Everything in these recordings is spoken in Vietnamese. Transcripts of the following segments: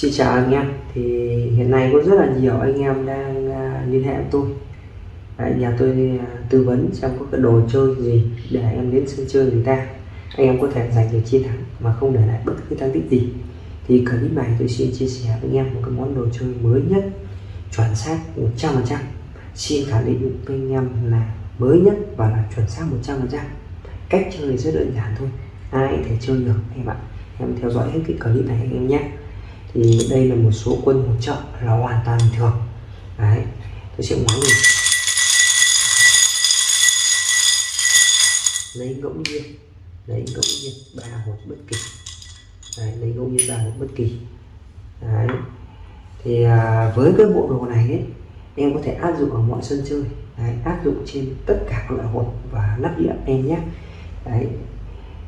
Xin chào anh em thì hiện nay có rất là nhiều anh em đang à, liên hệ với tôi. Đấy, nhà tôi à, tư vấn xem có cái đồ chơi gì để em đến sân chơi người ta. Anh em có thể giành được chiến thắng mà không để lại bất cứ thắng tích gì. Thì clip này tôi xin chia sẻ với anh em một cái món đồ chơi mới nhất chuẩn xác 100% xin khẳng định với anh em là mới nhất và là chuẩn xác 100% cách chơi rất đơn giản thôi ai có thể chơi được em ạ. Em theo dõi hết cái clip này anh em nhé thì đây là một số quân hỗ trợ là hoàn toàn bình thường. Đấy tôi sẽ ngoái mình lấy ngẫu nhiên lấy ngẫu nhiên ba hột bất kỳ. Đấy, lấy ngẫu nhiên ba hột bất kỳ. Đấy thì à, với cái bộ đồ này ấy, em có thể áp dụng ở mọi sân chơi. Đấy, áp dụng trên tất cả các loại hột và lắp đĩa em nhé. Đấy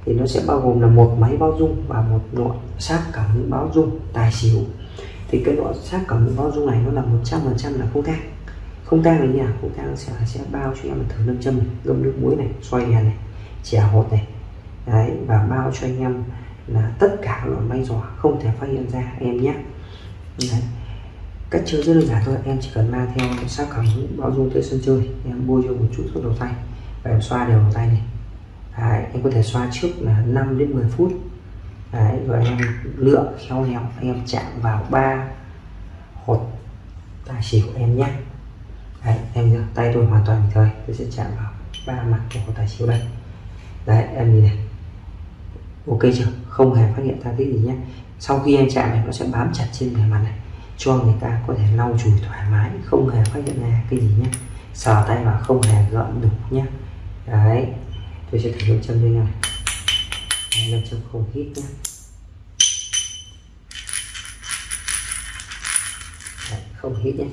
thì nó sẽ bao gồm là một máy báo dung và một nội sát cảm báo dung tài xỉu. Thì cái nội sát cảm báo dung này nó là 100% là không tang. Không tang là như nào? Không tang sẽ sẽ bao cho em một thử lâm châm ngâm nước muối này, xoay đèn này, chè hột này. Đấy, và bao cho anh em là tất cả các loại may giỏ không thể phát hiện ra, em nhé. Đấy. cách chơi rất đơn giản thôi, em chỉ cần mang theo sát cảm báo dung tới sân chơi, em bôi cho một chút thuốc đầu tay và em xoa đều tay này. Đấy, em có thể xoa trước là 5 đến 10 phút. Đấy, rồi em lựa khéo léo em chạm vào ba hột tài xỉu em nhé. Đấy, em nhớ tay tôi hoàn toàn bình thường tôi sẽ chạm vào ba mặt của hột tài xỉu đây. Đấy em nhìn này. Ok chưa? Không hề phát hiện ra cái gì nhé. Sau khi em chạm này nó sẽ bám chặt trên bề mặt này cho người ta có thể lau chùi thoải mái không hề phát hiện ra cái gì nhé. Sờ tay vào không hề gợn đục nhé. Đấy tôi sẽ thử nam châm cho anh em nam châm không hít nhé Đấy, không hít nhé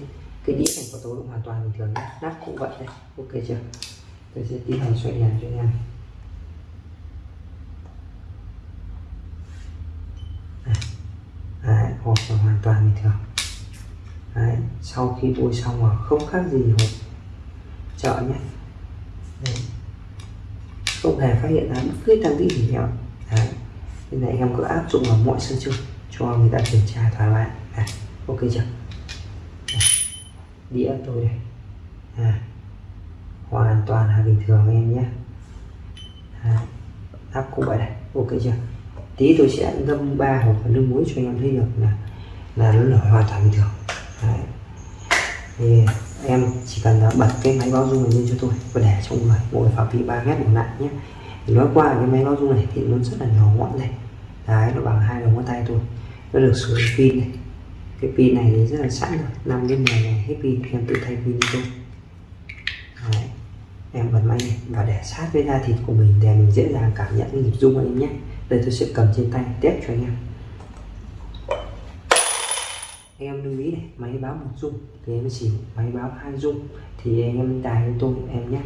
cái đĩa này có tố động hoàn toàn bình thường nhé nắp cũng vậy đây ok chưa? Tôi sẽ tiến hành xoay đèn cho anh em. Đấy, hộp là hoàn toàn bình thường. Đấy, sau khi bôi xong rồi không khác gì hộp chợ nhé. Đấy không hề phát hiện ra bất cứ tăng tích gì nhau. Đấy. Nên này em cứ áp dụng vào mọi sân chơi cho người ta kiểm tra thoải mái. À, ok chưa? Đĩa tôi đây. À, hoàn toàn là bình thường em nhé. À, áp cũng vậy này ok chưa? Tí tôi sẽ ngâm ba hộp nước muối cho anh em thấy được là là nó nổi hoàn toàn bình thường. Đấy. Yeah em chỉ cần ờ, bật cái máy báo dung này lên cho tôi và để trong người, mỗi phạm vi 3 mét một lại nhé. Thì nói qua cái máy báo dung này thì nó rất là nhỏ gọn này. Đấy, nó bằng hai đầu ngón tay thôi. Nó được sử dụng pin này. Cái pin này thì rất là sẵn rồi, năm đến 10 ngày hết pin, em tự thay pin cho tôi. Đấy. em bật máy này và để sát với da thịt của mình để mình dễ dàng cảm nhận cái nhịp rung anh em nhé. Đây tôi sẽ cầm trên tay test cho anh em em lưu ý này, máy báo một dung thì em chỉ máy báo hai dung. Thì anh em tài với tôi, em nhé.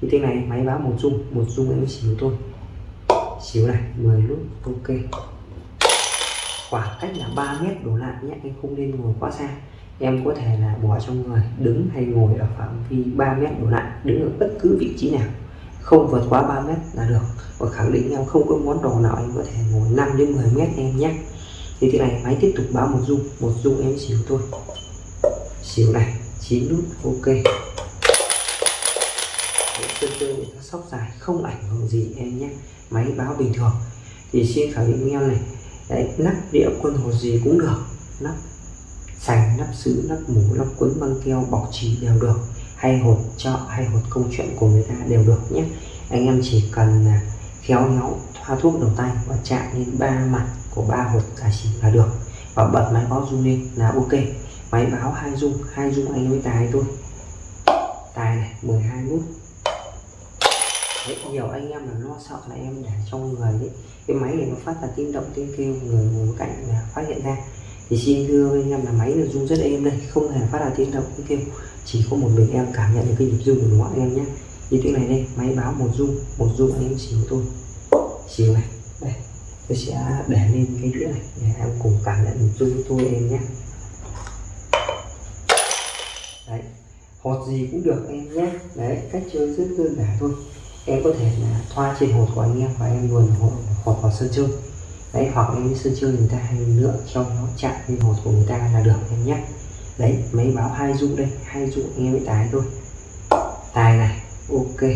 Như thế này, máy báo một dung một dung em xíu tôi. Xíu này 10 nút, ok. Khoảng cách là 3 mét đổ lại nhé em không nên ngồi quá xa. Em có thể là bỏ trong người đứng hay ngồi ở phạm vi 3 mét đổ lại, đứng ở bất cứ vị trí nào. Không vượt quá 3 mét là được. Và khẳng định em không có món đồ nào em có thể ngồi 5 đến 10 mét em nhé thì thế này, máy tiếp tục báo một dung. Một dung em xíu thôi. Xíu này, chín nút, ok. Chân chơi để nó sóc dài, không ảnh hưởng gì em nhé. Máy báo bình thường. Thì xin khẳng định em này, đấy, nắp đĩa quân hồ gì cũng được. Nắp sành, nắp sứ, nắp mũ, nắp quấn băng keo, bọc chỉ đều được. Hay hột chợ, hay hột công chuyện của người ta đều được nhé. Anh em chỉ cần à, khéo léo thuốc đầu tay và chạm lên ba mặt của ba hộp giải xỉu là được. Và bật máy báo rung lên là ok. Máy báo hai rung hai rung anh với tài thôi. Tài này 12 nút Đấy, nhiều anh em là lo sợ là em để trong người đấy cái máy này nó phát ra tiếng động tiếng kêu người ngồi cạnh là phát hiện ra. Thì xin thưa anh em là máy là rung rất êm đây không hề phát ra tiếng động tiếng kêu. Chỉ có một mình em cảm nhận được cái nhịp rung của nó em nhé. Như thế này đây máy báo một rung một rung anh em xíu tôi xíu này. Đây tôi sẽ để lên cái đĩa này. Để em cùng cảm nhận chung với tôi em nhé. Đấy hột gì cũng được em nhé. Đấy cách chơi rất đơn giản thôi. Em có thể là thoa trên hột của anh em và em luồn hột, hột vào sân chơi. Đấy hoặc em sân chơi người ta hay lựa cho nó chạm lên hột của người ta là được em nhé. Đấy máy báo hai dung đây hai dung em mới tái thôi. Tài này ok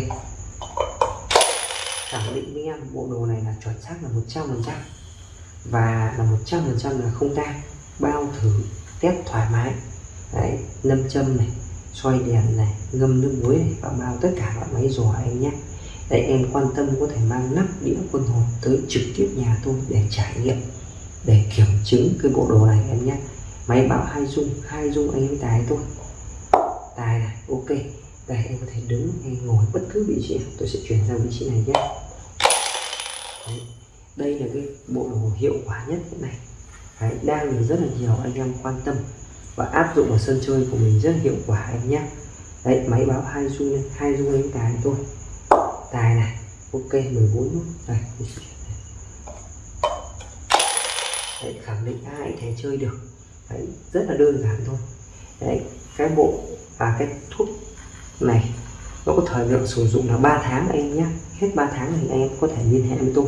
khẳng định với em, bộ đồ này là chuẩn xác là 100 phần trăm và là 100 phần trăm là không tan bao thử, test thoải mái. Đấy nâm châm này xoay đèn này, ngâm nước muối này, và bao tất cả loại máy giò em nhé. Đấy, em quan tâm có thể mang nắp đĩa quân hồn tới trực tiếp nhà tôi để trải nghiệm, để kiểm chứng cái bộ đồ này em nhé. Máy báo hai dung hai dung anh em tài tôi tài này, ok. Đây, em có thể đứng hay ngồi bất cứ vị trí tôi sẽ chuyển sang vị trí này nhé. Đấy. đây là cái bộ đồ hiệu quả nhất hiện nay. Đấy, đang được rất là nhiều anh em quan tâm và áp dụng vào sân chơi của mình rất hiệu quả anh nhé. Đấy máy báo hai dung hai dung đánh tài tôi tài này ok 14 nút. Này, đấy, khẳng định ai thể chơi được. Đấy, rất là đơn giản thôi. Đấy cái bộ và cái thuốc này nó có thời lượng sử dụng là 3 tháng anh nhé hết 3 tháng thì anh em có thể liên hệ với tôi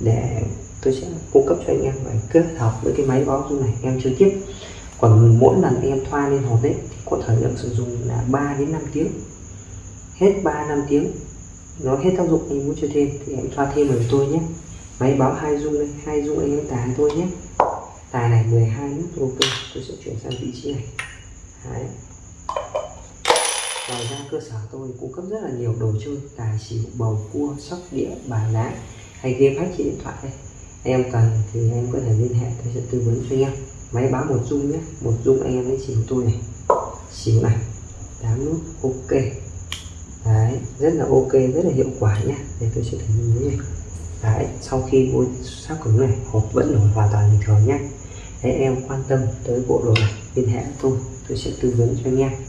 để tôi sẽ cung cấp cho anh em và kết hợp với cái máy báo dung này em chơi tiếp. Còn mỗi lần em thoa lên hột đấy thì có thời lượng sử dụng là 3 đến 5 tiếng. Hết 3 năm tiếng, nó hết tác dụng anh muốn chơi thêm thì em thoa thêm với tôi nhé. Máy báo hai dung đây, hai dung anh em tài tôi nhé. Tài này 12 nút, ok, tôi sẽ chuyển sang vị trí này. Đấy ngoài ra, cơ sở tôi cung cấp rất là nhiều đồ chơi, tài xỉu, bầu cua, sóc đĩa, bài lá hay game hack trên điện thoại đây. Em cần thì em có thể liên hệ, tôi sẽ tư vấn cho anh em. Máy báo một dung nhé. Một dung anh em lấy xỉu tôi này. Xỉu này. Tám nút, ok. Đấy, rất là ok, rất là hiệu quả nhé. Để tôi sẽ thử nhìn này. Đấy, sau khi bôi sát cứng này, hộp vẫn nổi hoàn toàn bình thường nhé. Đấy em quan tâm tới bộ đồ này, liên hệ tôi. Tôi sẽ tư vấn cho anh em.